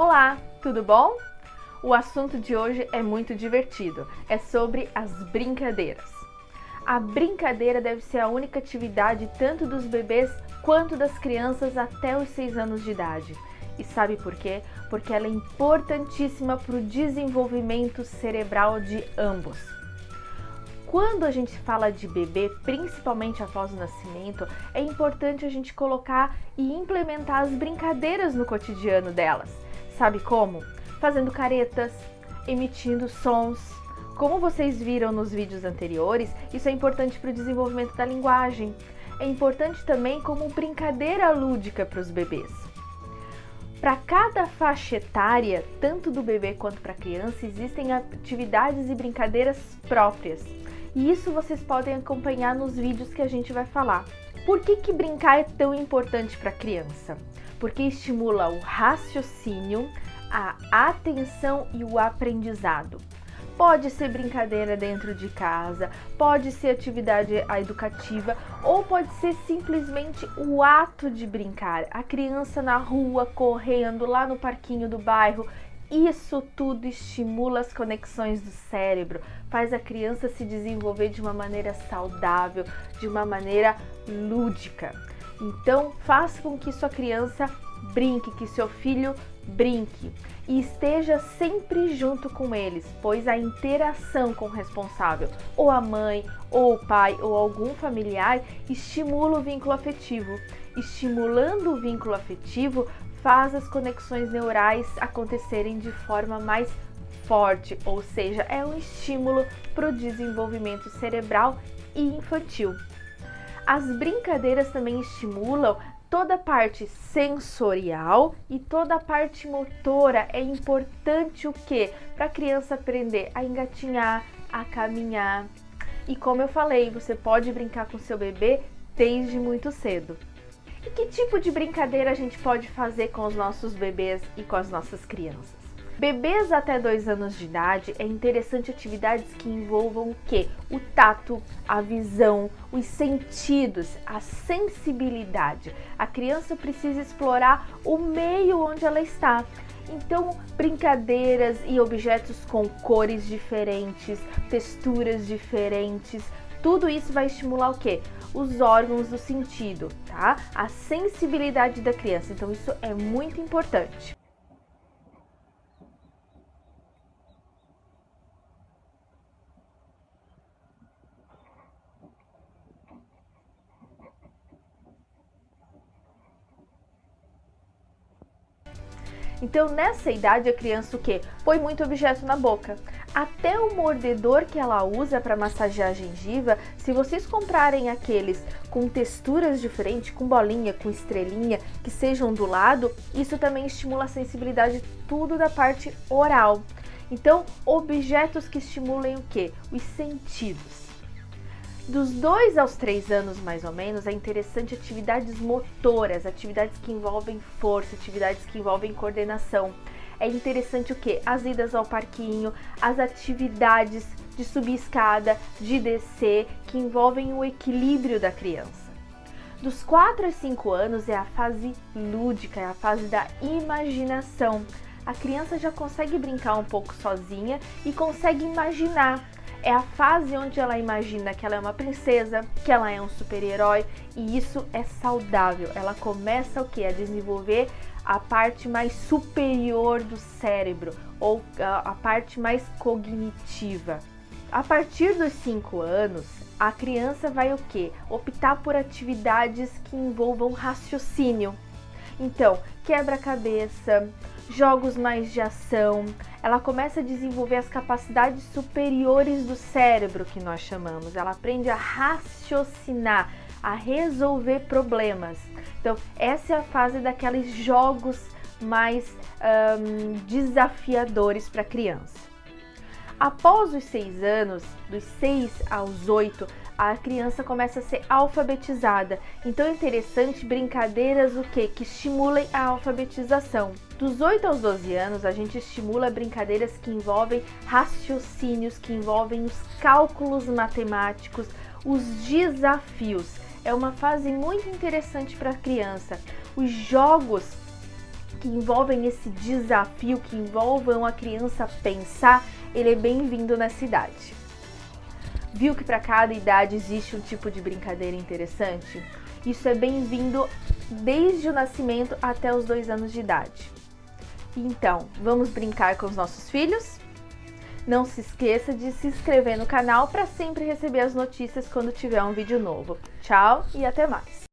Olá, tudo bom? O assunto de hoje é muito divertido, é sobre as brincadeiras. A brincadeira deve ser a única atividade tanto dos bebês quanto das crianças até os 6 anos de idade. E sabe por quê? Porque ela é importantíssima para o desenvolvimento cerebral de ambos. Quando a gente fala de bebê, principalmente após o nascimento, é importante a gente colocar e implementar as brincadeiras no cotidiano delas Sabe como? Fazendo caretas, emitindo sons. Como vocês viram nos vídeos anteriores, isso é importante para o desenvolvimento da linguagem. É importante também como brincadeira lúdica para os bebês. Para cada faixa etária, tanto do bebê quanto para a criança, existem atividades e brincadeiras próprias. E isso vocês podem acompanhar nos vídeos que a gente vai falar. Por que, que brincar é tão importante para a criança? Porque estimula o raciocínio, a atenção e o aprendizado. Pode ser brincadeira dentro de casa, pode ser atividade educativa ou pode ser simplesmente o ato de brincar. A criança na rua, correndo lá no parquinho do bairro, isso tudo estimula as conexões do cérebro, faz a criança se desenvolver de uma maneira saudável, de uma maneira lúdica. Então, faça com que sua criança brinque, que seu filho brinque e esteja sempre junto com eles, pois a interação com o responsável, ou a mãe, ou o pai, ou algum familiar, estimula o vínculo afetivo. Estimulando o vínculo afetivo, faz as conexões neurais acontecerem de forma mais forte, ou seja, é um estímulo para o desenvolvimento cerebral e infantil. As brincadeiras também estimulam toda a parte sensorial e toda a parte motora. É importante o que? Para a criança aprender a engatinhar, a caminhar. E como eu falei, você pode brincar com seu bebê desde muito cedo. E que tipo de brincadeira a gente pode fazer com os nossos bebês e com as nossas crianças? Bebês até 2 anos de idade é interessante atividades que envolvam o que? O tato, a visão, os sentidos, a sensibilidade. A criança precisa explorar o meio onde ela está. Então, brincadeiras e objetos com cores diferentes, texturas diferentes, tudo isso vai estimular o quê? Os órgãos do sentido, tá? A sensibilidade da criança. Então, isso é muito importante. Então, nessa idade, a criança o quê? Põe muito objeto na boca. Até o mordedor que ela usa para massagear a gengiva, se vocês comprarem aqueles com texturas diferentes, com bolinha, com estrelinha, que sejam do lado, isso também estimula a sensibilidade tudo da parte oral. Então, objetos que estimulem o quê? Os sentidos. Dos 2 aos 3 anos, mais ou menos, é interessante atividades motoras, atividades que envolvem força, atividades que envolvem coordenação. É interessante o que? As idas ao parquinho, as atividades de subir escada, de descer, que envolvem o equilíbrio da criança. Dos 4 a 5 anos é a fase lúdica, é a fase da imaginação. A criança já consegue brincar um pouco sozinha e consegue imaginar é a fase onde ela imagina que ela é uma princesa, que ela é um super-herói e isso é saudável. Ela começa o que? A desenvolver a parte mais superior do cérebro ou a parte mais cognitiva. A partir dos 5 anos, a criança vai o que? Optar por atividades que envolvam raciocínio. Então, quebra-cabeça, jogos mais de ação, ela começa a desenvolver as capacidades superiores do cérebro, que nós chamamos. Ela aprende a raciocinar, a resolver problemas. Então, essa é a fase daqueles jogos mais desafiadores para a criança. Após os seis anos, dos seis aos oito, a criança começa a ser alfabetizada. Então é interessante brincadeiras o que? Que estimulem a alfabetização. Dos 8 aos 12 anos, a gente estimula brincadeiras que envolvem raciocínios, que envolvem os cálculos matemáticos, os desafios. É uma fase muito interessante para a criança. Os jogos que envolvem esse desafio, que envolvam a criança pensar, ele é bem-vindo na cidade. Viu que para cada idade existe um tipo de brincadeira interessante? Isso é bem-vindo desde o nascimento até os dois anos de idade. Então, vamos brincar com os nossos filhos? Não se esqueça de se inscrever no canal para sempre receber as notícias quando tiver um vídeo novo. Tchau e até mais!